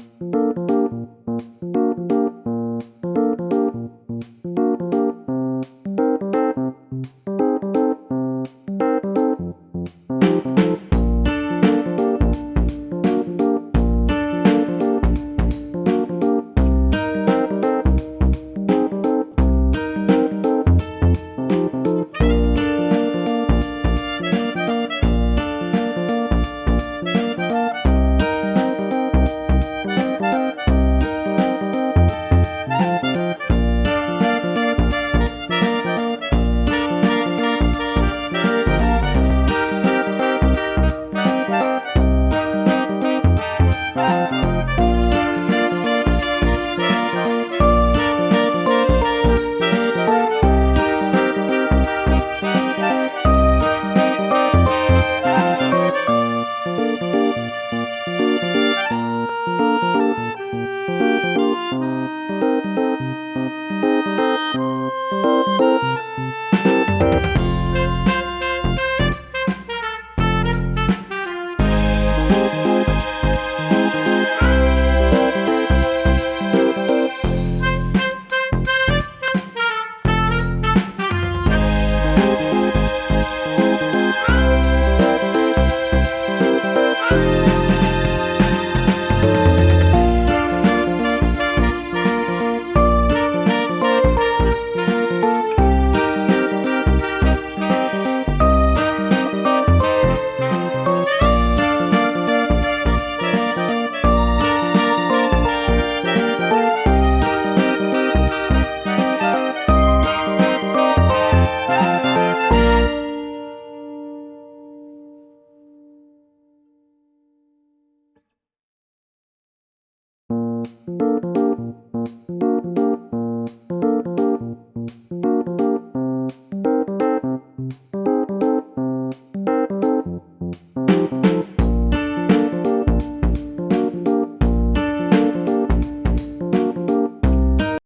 Música Thank you.